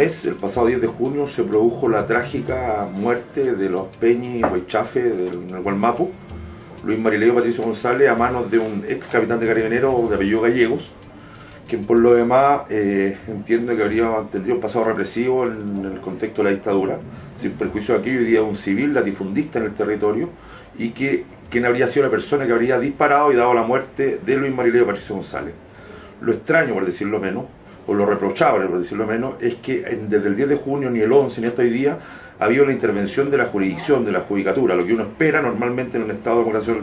mes, el pasado 10 de junio, se produjo la trágica muerte de los Peñi Huaychafe del Gualmapu, Luis Marileo Patricio González, a manos de un ex capitán de carabineros de apellido Gallegos, quien por lo demás eh, entiendo que habría tenido un pasado represivo en el contexto de la dictadura, sin perjuicio de aquello, hoy día un civil latifundista en el territorio, y que quien habría sido la persona que habría disparado y dado la muerte de Luis Marileo Patricio González. Lo extraño, por decirlo menos, o lo reprochable, por decirlo menos, es que desde el 10 de junio, ni el 11, ni hasta hoy día, ha habido la intervención de la jurisdicción, de la judicatura, lo que uno espera normalmente en un Estado de democracia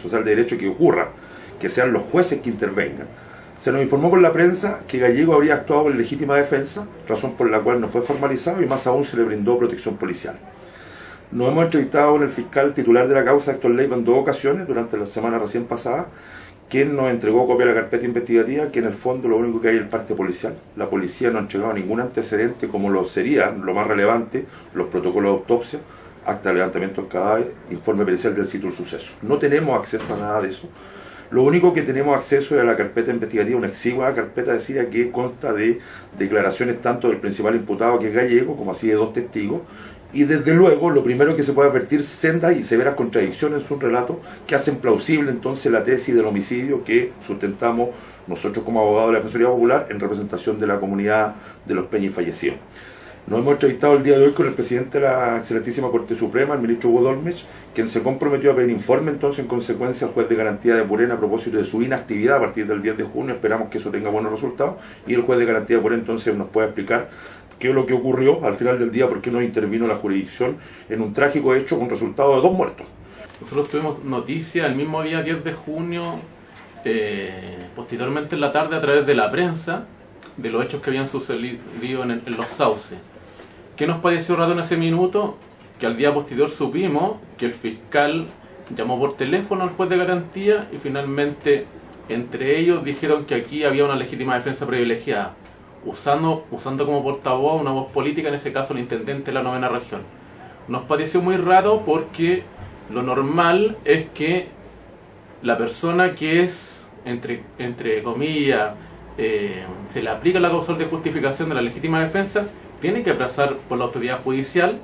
social de derecho que ocurra, que sean los jueces que intervengan. Se nos informó por la prensa que Gallego habría actuado en legítima defensa, razón por la cual no fue formalizado y más aún se le brindó protección policial. Nos hemos entrevistado con el fiscal titular de la causa, Héctor Leiva, en dos ocasiones durante la semana recién pasada, quien nos entregó copia de la carpeta investigativa, que en el fondo lo único que hay es el parte policial. La policía no ha entregado ningún antecedente como lo sería, lo más relevante, los protocolos de autopsia, acta de levantamiento del cadáver, informe pericial del sitio del suceso. No tenemos acceso a nada de eso. Lo único que tenemos acceso es a la carpeta investigativa, una exigua carpeta decía que consta de declaraciones tanto del principal imputado que es gallego, como así de dos testigos, y desde luego lo primero que se puede advertir sendas y severas contradicciones en su relato que hacen plausible entonces la tesis del homicidio que sustentamos nosotros como abogados de la Defensoría Popular en representación de la comunidad de los peñis fallecidos. Nos hemos entrevistado el día de hoy con el presidente de la excelentísima Corte Suprema, el ministro Hugo quien se comprometió a pedir informe entonces en consecuencia al juez de garantía de Purén a propósito de su inactividad a partir del 10 de junio. Esperamos que eso tenga buenos resultados y el juez de garantía de Purén entonces nos pueda explicar qué es lo que ocurrió al final del día, por qué no intervino la jurisdicción en un trágico hecho con resultado de dos muertos. Nosotros tuvimos noticia el mismo día 10 de junio, eh, posteriormente en la tarde a través de la prensa, de los hechos que habían sucedido en los sauces. ¿Qué nos pareció raro en ese minuto? Que al día posterior supimos que el fiscal llamó por teléfono al juez de garantía y finalmente entre ellos dijeron que aquí había una legítima defensa privilegiada, usando, usando como portavoz una voz política, en ese caso el intendente de la novena región. Nos pareció muy raro porque lo normal es que la persona que es, entre, entre comillas, eh, se le aplica la causal de justificación de la legítima defensa, tiene que pasar por la autoridad judicial,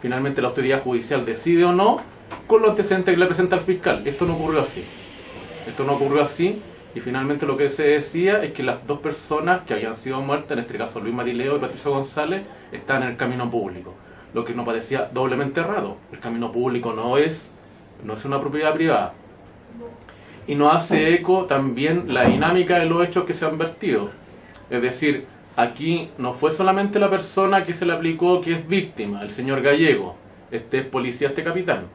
finalmente la autoridad judicial decide o no, con los antecedentes que le presenta el fiscal. Esto no ocurrió así. Esto no ocurrió así y finalmente lo que se decía es que las dos personas que habían sido muertas, en este caso Luis Marileo y Patricio González, están en el camino público. Lo que nos parecía doblemente raro. El camino público no es, no es una propiedad privada. Y nos hace eco también la dinámica de los hechos que se han vertido. Es decir, aquí no fue solamente la persona que se le aplicó que es víctima, el señor Gallego, este es policía, este capitán,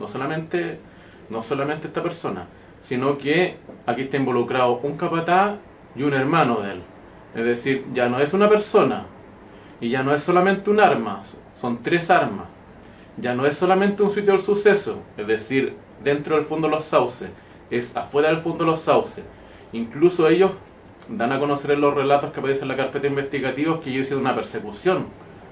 no solamente, no solamente esta persona, sino que aquí está involucrado un capataz y un hermano de él. Es decir, ya no es una persona y ya no es solamente un arma, son tres armas. Ya no es solamente un sitio del suceso, es decir, dentro del fondo de los sauces, es afuera del fondo de los sauces. Incluso ellos dan a conocer en los relatos que aparecen en la carpeta investigativa que yo sido una persecución.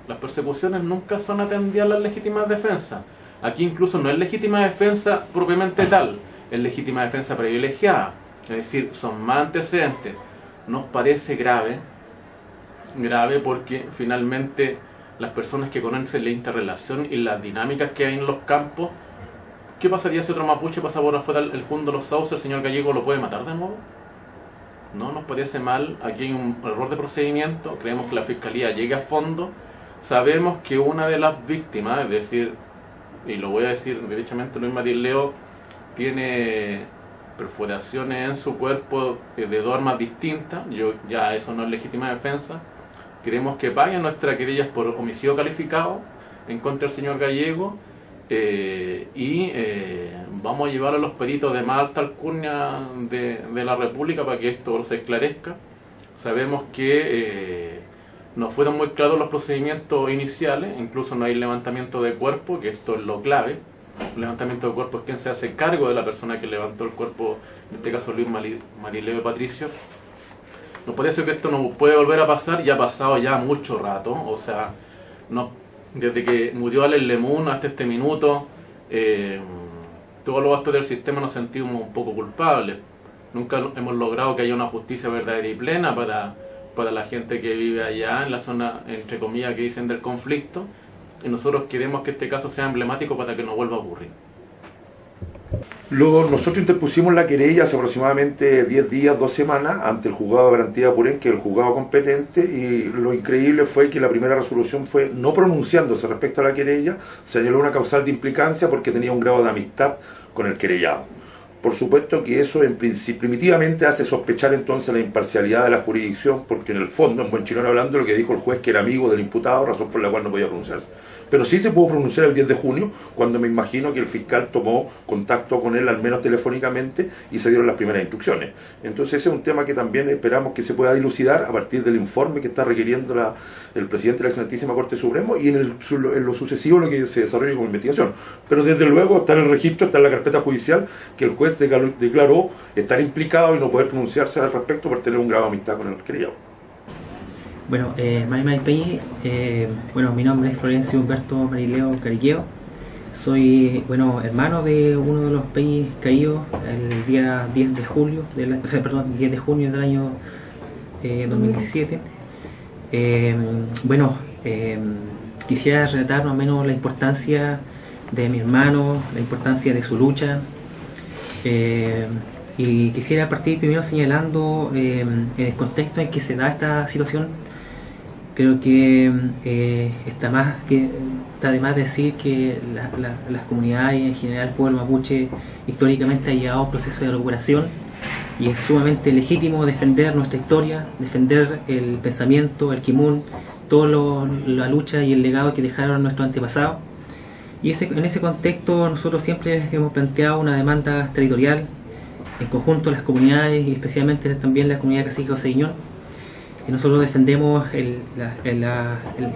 Las persecuciones nunca son atendidas a las legítimas defensas. Aquí incluso no es legítima defensa propiamente tal, es legítima defensa privilegiada. Es decir, son más antecedentes. Nos parece grave, grave porque finalmente las personas que conocen la interrelación y las dinámicas que hay en los campos, ¿qué pasaría si otro mapuche pasa por afuera el fondo de los sauces, el señor gallego lo puede matar de nuevo? No nos parece mal, aquí hay un error de procedimiento, creemos que la Fiscalía llegue a fondo, sabemos que una de las víctimas, es decir, y lo voy a decir derechamente, Luis Leo tiene perforaciones en su cuerpo de dos armas distintas, yo ya eso no es legítima defensa, queremos que paguen nuestras querellas por homicidio calificado en contra del señor Gallego, eh, y eh, vamos a llevar a los peritos de más alta alcurnia de, la República para que esto se esclarezca. Sabemos que eh, no fueron muy claros los procedimientos iniciales, incluso no hay levantamiento de cuerpo, que esto es lo clave. El levantamiento de cuerpo es quien se hace cargo de la persona que levantó el cuerpo, en este caso Luis Marileo Patricio. Nos parece que esto no puede volver a pasar, ya ha pasado ya mucho rato, o sea, desde que murió Alex Lemun hasta este minuto, eh, todos los actores del sistema nos sentimos un poco culpables. Nunca hemos logrado que haya una justicia verdadera y plena para, para la gente que vive allá en la zona, entre comillas, que dicen del conflicto, y nosotros queremos que este caso sea emblemático para que no vuelva a ocurrir. Luego, nosotros interpusimos la querella hace aproximadamente 10 días, 2 semanas, ante el juzgado de garantía de que es el juzgado competente, y lo increíble fue que la primera resolución fue no pronunciándose respecto a la querella, señaló una causal de implicancia porque tenía un grado de amistad con el querellado. Por supuesto que eso en primitivamente hace sospechar entonces la imparcialidad de la jurisdicción, porque en el fondo, en buen chileno hablando, lo que dijo el juez que era amigo del imputado, razón por la cual no podía pronunciarse. Pero sí se pudo pronunciar el 10 de junio, cuando me imagino que el fiscal tomó contacto con él, al menos telefónicamente, y se dieron las primeras instrucciones. Entonces ese es un tema que también esperamos que se pueda dilucidar a partir del informe que está requiriendo la, el presidente de la Santísima Corte Suprema y en, el, en lo sucesivo lo que se desarrolle como investigación. Pero desde luego está en el registro, está en la carpeta judicial, que el juez declaró estar implicado y no poder pronunciarse al respecto por tener un grado de amistad con el querido. Bueno, eh, eh, bueno, mi nombre es Florencio Humberto Marileo Cariqueo. Soy, bueno, hermano de uno de los países caídos el día 10 de julio, perdón, 10 de junio del año 2017. Eh, bueno, eh, quisiera relatar más o menos la importancia de mi hermano, la importancia de su lucha. Y quisiera partir primero señalando el contexto en que se da esta situación creo que eh, está más que está de más decir que las comunidades en general el pueblo mapuche históricamente ha llevado un proceso de recuperación y es sumamente legítimo defender nuestra historia, defender el pensamiento, el kimun, toda la lucha y el legado que dejaron nuestros antepasados. Y ese, en ese contexto nosotros siempre hemos planteado una demanda territorial en conjunto las comunidades y especialmente también la comunidad cacique Oseguiñón nosotros defendemos el,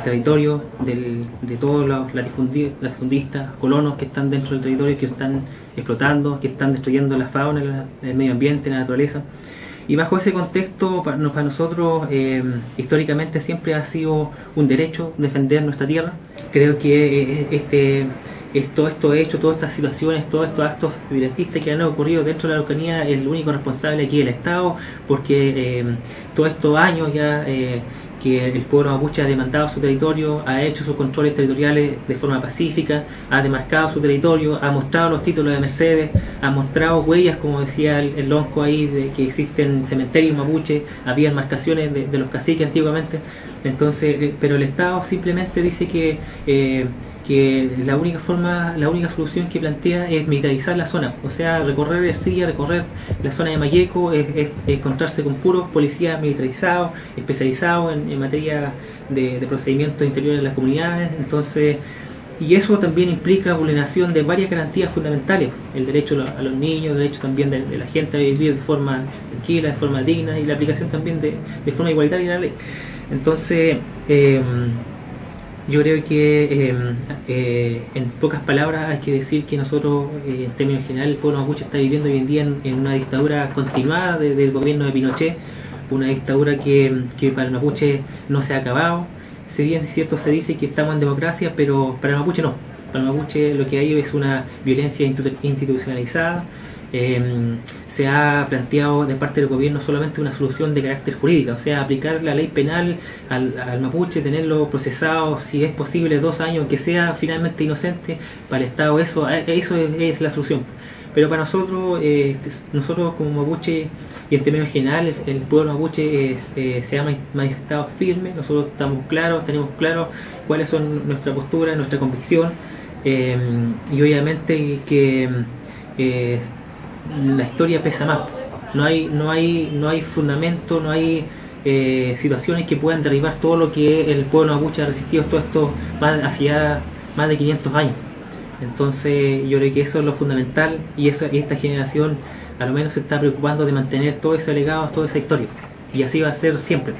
territorio de todos los latifundistas, colonos que están dentro del territorio, que están explotando, que están destruyendo la fauna, el medio ambiente, la naturaleza. Y bajo ese contexto, para, nosotros eh, históricamente siempre ha sido un derecho defender nuestra tierra. Creo que este es todo esto hecho, todas estas situaciones, todos estos actos violentistas que han ocurrido dentro de la Araucanía, el único responsable aquí es el Estado, porque eh, todos estos años ya eh, que el pueblo mapuche ha demandado su territorio, ha hecho sus controles territoriales de forma pacífica, ha demarcado su territorio, ha mostrado los títulos de Mercedes, ha mostrado huellas, como decía el, lonco ahí, de que existen cementerios mapuche, había marcaciones de, los caciques antiguamente, entonces, eh, pero el Estado simplemente dice que que la única forma, la única solución que plantea es militarizar la zona, o sea, recorrer Ercilla, recorrer la zona de Mayeco, es, encontrarse con puros policías militarizados, especializados en, materia de, procedimientos interiores de las comunidades, entonces, y eso también implica vulneración de varias garantías fundamentales, el derecho a los niños, el derecho también de, la gente a vivir de forma tranquila, de forma digna, y la aplicación también de, de forma igualitaria de la ley. Entonces, eh, yo creo que em, eh, en pocas palabras hay que decir que nosotros, eh, en términos generales, el pueblo mapuche está viviendo hoy en día en, una dictadura continuada del gobierno de Pinochet, una dictadura que, para el mapuche no se ha acabado. Si bien es cierto se dice que estamos en democracia, pero para el mapuche no. Para el mapuche lo que hay es una violencia institucionalizada, Em, se ha planteado de parte del gobierno solamente una solución de carácter jurídico, o sea, aplicar la ley penal al, mapuche, tenerlo procesado, si es posible, dos años, que sea finalmente inocente, para el Estado eso, eh, eso es, la solución. Pero para nosotros, eh, nosotros como mapuche y en términos generales, el pueblo mapuche eh, se ha manifestado firme, nosotros estamos claros, tenemos claro cuáles son nuestra postura, nuestra convicción, em, y obviamente que la historia pesa más. No hay, no hay, no hay fundamento, no hay eh, situaciones que puedan derribar todo lo que el pueblo mapuche ha resistido todo esto más, más de 500 años. Entonces yo creo que eso es lo fundamental y, eso, y esta generación a lo menos se está preocupando de mantener todo ese legado, toda esa historia. Y así va a ser siempre.